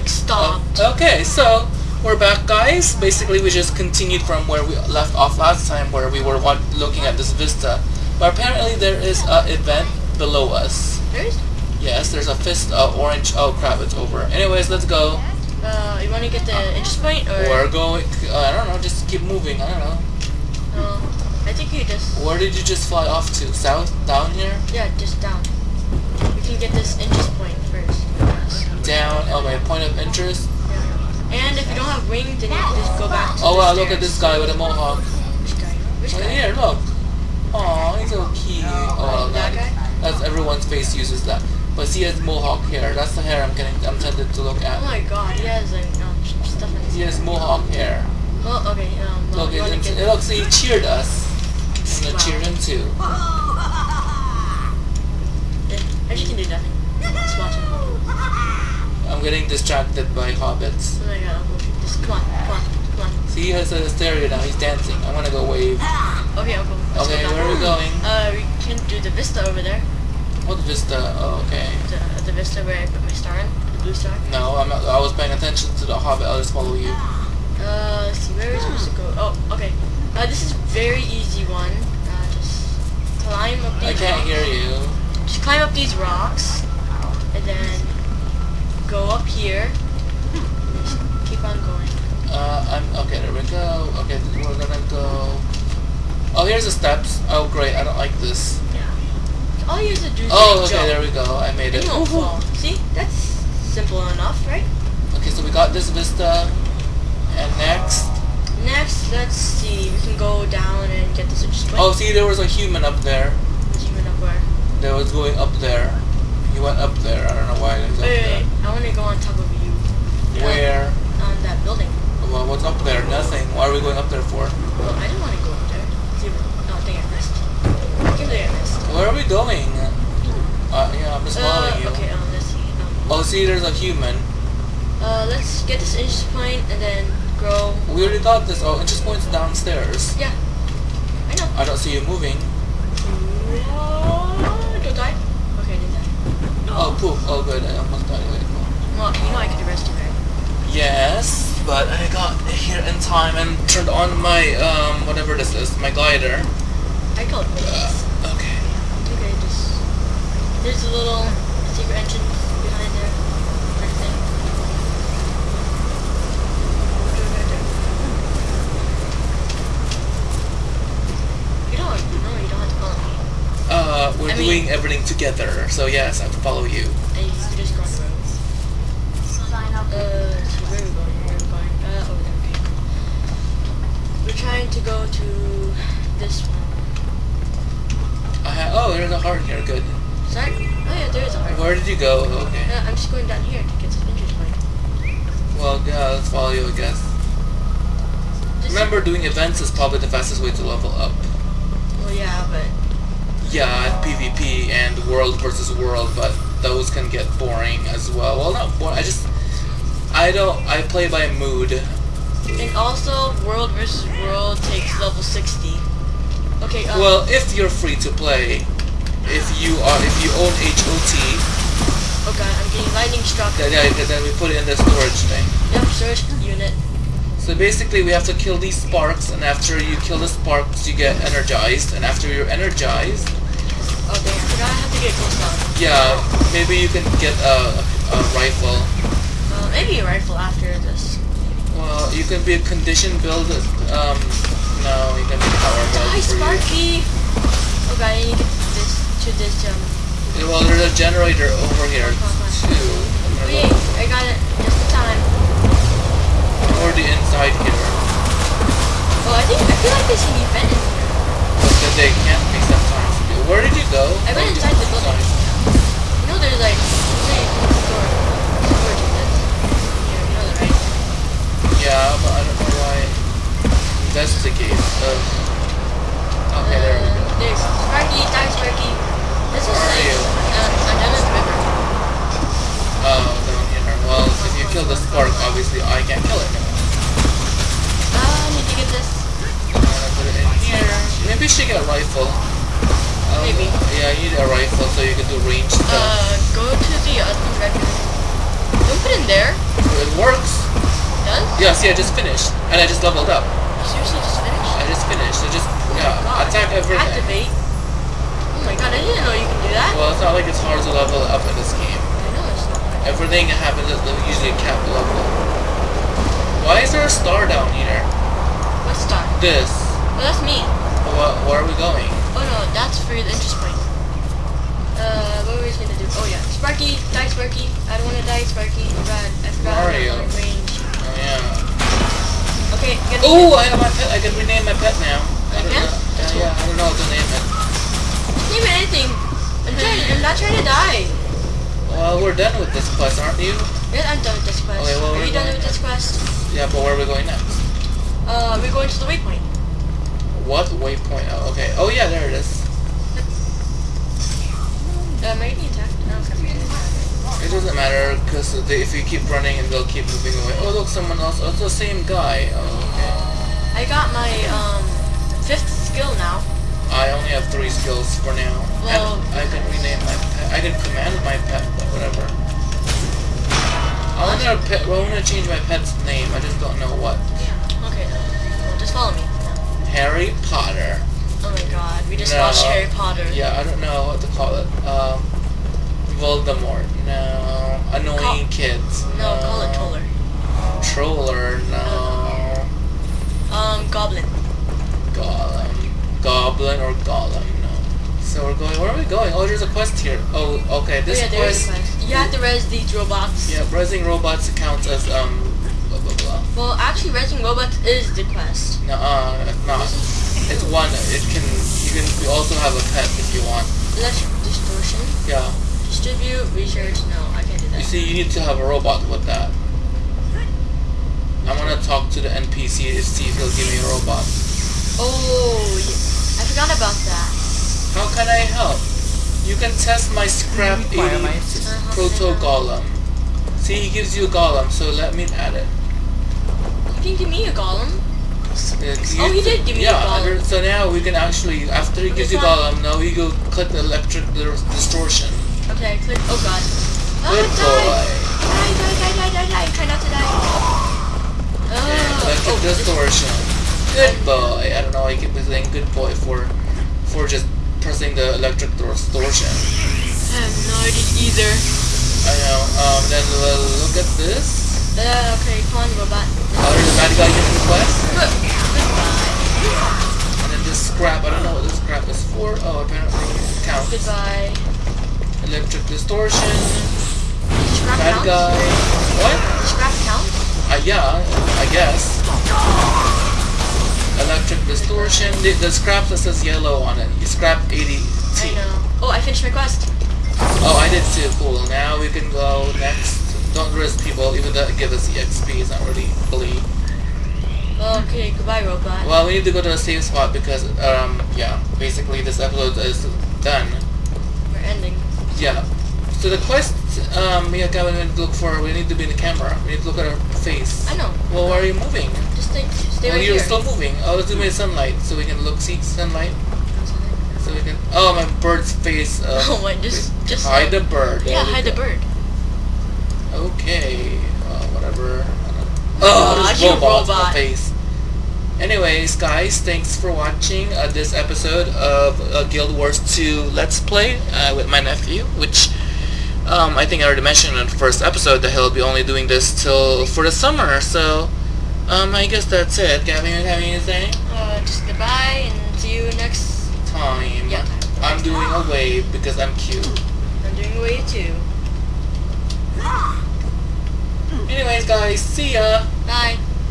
like stopped. Okay, so we're back, guys. Basically, we just continued from where we left off last time, where we were looking at this vista. But apparently, there is a event below us. There's Yes, there's a fist, uh, orange. Oh crap, it's over. Anyways, let's go. uh you wanna get the interest point or We're going. Uh, I don't know. Just keep moving. I don't know. uh, I think you just Where did you just fly off to? South? Down here? yeah, just down. We can get this interest point first. Down. Oh, my point of interest. And if you don't have wings, then you just go back to Oh wow, look at this guy with a mohawk. Which guy? Which guy? here, look. Aw, he's so cute. Oh, that that- guy? That's everyone's face uses that. But see, he has mohawk hair. That's the hair I'm getting. I'm tempted to look at. Oh my god, he has like um, stuff in his He has mohawk hair. Well, okay, um, well, Look, it's, it looks. He cheered us. I'm gonna Wow. cheer him too. Yeah, I just can do nothing. Just watch him. Oh I'm getting distracted by hobbits. my god, I'll go shoot this. Come on, come on, come on. See, he has a hysteria now. He's dancing. I'm gonna go wave. Okay, I'll go. Let's Okay, go where are we going? Uh, we can do the vista over there. What vista? Oh, okay. The, the vista where I put my star in, the blue star. No, I'm not, I was paying attention to the hobbit. I'll just follow you. Uh, let's see, where are we supposed to go? Oh, okay. Uh, this is very easy one. Uh, just climb up these I can't rocks. hear you. Just climb up these rocks, and then go up here. Keep on going. Uh, I'm okay. There we go. Okay, we're gonna go. Oh, here's the steps. Oh, great. I don't like this. Yeah. All you have to do is Oh, okay. jump. There we go. I made And it. you won't fall. See, that's simple enough, right? Okay, so we got this vista, and next. Next, let's see. We can go down and get this interest. Oh, see, there was a human up there. Achievement up where? That was going up there. He went up there. I don't know why Wait, wait, wait. I want to go on top of you. Where? On that building. Well, what's up there? Nothing. Why are we going up there for? Well, I didn't want to go up there. See, oh, I think I missed. I think I missed. Where are we going? Uh, yeah, I'm just following Uh, you. okay, um, let's see. Um, Oh, see, there's a human. uh, let's get this interest point and then grow. We already got this. Oh, interest point's downstairs. Yeah. I know. I don't see you moving. Oh, don't die. Okay, I didn't die. Oh, poof. Oh, good. I almost died. Wait, no. Well, you know I could arrest you, right? Yes, but I got here in time and turned on my, um, whatever this is, my glider. I call it this. Uh, okay. Okay, just there's a little secret entrance behind there. Kind of thing. What do I gotta do? You don't. No, you don't have to follow me. Uh, we're I mean- doing everything together, so yes, I have to follow you. And you can just go on the roads. Uh, so where are we going? Where are we going? Uh, over there. Okay. We're trying to go to this one. I ha- oh, there's a heart here. Good. Sorry? Oh yeah, there is a heart. Where did you go? Okay. Uh, I'm just going down here to get some interest point. Well, yeah, let's follow you, I guess. Just- Remember, doing events is probably the fastest way to level up. Well, yeah, but Yeah, PvP and world versus world, but those can get boring as well. Well, not boring. I just, I don't. I play by mood. and also world versus world takes level 60. Okay. Um, Well, if you're free to play, if you are, if you own HOT, Oh god, I'm getting lightning struck. then, yeah, then we put it in the storage thing. Yep, search unit. So basically, we have to kill these sparks, and after you kill the sparks, you get energized, and after you're energized, Oh damn, I forgot I have to get close down. yeah, maybe you can get a, a rifle. Uh, maybe a rifle after this. Well, you can be a condition build. Um, no, you can be a power build. Hi, for you. Sparky! Oh god, I need to get this to this um. Well, there's a generator over here Come on, come on. too. Wait, I got it just in time. I'm already inside here, Oh, I think I feel like there's an event in here. but then they can't be sometimes. Where did you go? I went Oh, inside the building. inside. You know, there's like three store storage units. Yeah, you know that, right? Yeah, but I don't know why. That's the case. Uh, okay, there we go. Uh, There's Sparky, die Sparky. This is Where are like you? um, on Emmons River. Oh, down here. Well, you the spark, obviously I can't kill it. I need to get this. I'm gonna put it in here. Maybe you should get a rifle. Um, Maybe. Yeah, you need a rifle so you can do range stuff. Uh, go to the other red. Don't put in there. Wait, Yeah, see, I just finished, and I just leveled up. Seriously, just finished? I just finished. I just Oh yeah, God. attack everything. Activate. Oh my god, I didn't know you can do that. Well, it's not like it's hard to level up in this game. I know Everything happens at the- usually a cap level. Why is there a star down here? What star? This. Oh, that's me. What? Where are we going? Oh no, that's for the interest point. Uh, what were we gonna do? Oh yeah, Sparky, die Sparky. I don't wanna die Sparky. I forgot. I forgot Mario. range. Oh yeah. Okay, get Oh, I have my pet. I can rename my pet now. I don't Yeah? Yeah, I don't know how to name it. Name it anything. I'm trying. I'm not trying to die. Well, we're done with this quest, aren't you? Yeah, I'm done with this quest. Okay, well, Are we're you done with this quest? Yeah, but where are we going next? Uh, we're going to the waypoint. What waypoint? Oh, okay. Oh yeah, there it is. Uh, maybe. It doesn't matter because if you keep running and they'll keep moving away. Oh look, someone else. Oh, it's the same guy. Oh, okay. I got my um fifth skill now. I only have three skills for now. Well- and I can rename my pet. I can command my pet, but whatever. I want to pet. Well, I want to change my pet's name. I just don't know what. Yeah. Okay, well, just follow me. Harry Potter. Oh my god, we just No. watched Harry Potter. Yeah, I don't know what to call it. Um, Voldemort. No. Annoying Call- kids. No, call it Troller. Troller. No. Um, Goblin. Gollum. Goblin or Gollum. No. So we're going. Where are we going? Oh, there's a quest here. Oh, okay. This oh yeah, quest. quest. You have to res these robots. Yeah, Resing robots counts as um. Blah blah blah. Well, actually, resing robots is the quest. No, uh, it's not. It's one. It can. You can also have a pet if you want. Electric distortion. Yeah. Distribute, research. No, I can't do that. You see, you need to have a robot with that. I'm gonna talk to the NPC to see if he'll give me a robot. Oh, yeah. I forgot about that. How can I help? You can test my scrap 80 my. Uh-huh. proto golem. See, he gives you a golem, so let me add it. You can give me a golem. Uh, Oh, he did give me a yeah, golem. under- so now we can actually, after he gives you It's golem, now we go click the electric distortion. Okay, click. Oh god. Ah, Good die! boy. Die, die, die, die, die, die. Try not to die. Ah, Electric oh, distortion. Good boy. I don't know. I keep saying good boy for, for just pressing the electric distortion. I have no idea either. I know. Um, then we'll look at this. Uh, okay, come on, robot. Oh, there's a bad guy getting the quest. Good. Goodbye. And then this scrap. I don't know what this scrap is for. Oh, apparently it counts. Goodbye. Electric distortion. Scrap Bad count? guy. What? Scrap count? Uh, yeah, I guess. Electric distortion. The, the scrap that says yellow on it. You scrap 80 I know. Oh, I finished my quest. Oh, I did too. Cool. Now we can go next. Don't risk people, even though it gives us EXP. It's not really bleed. Okay, goodbye, robot. Well, we need to go to a safe spot because, um, yeah, basically this episode is done. We're ending. Yeah. So the quest, um, and Gavin need to look for, we need to be in the camera. We need to look at our face. I know. Well, why are you moving? Just stay, stay well, right you're here. still moving. Oh, let's do in sunlight so we can look, see sunlight. So we can, oh, my bird's face. Uh, Oh, wait, just, just. hide the bird. Yeah, we hide the bird. Okay, uh, whatever. Oh, this you robot. face. Anyways, guys, thanks for watching uh, this episode of uh, Guild Wars 2 Let's Play uh, with my nephew, which um, I think I already mentioned in the first episode that he'll be only doing this till for the summer. So, um, I guess that's it. Gavin, you have anything? Uh, just goodbye and see you next Time. Yeah. I'm doing a wave because I'm cute. I'm doing away too. Anyways, guys, see ya. Bye.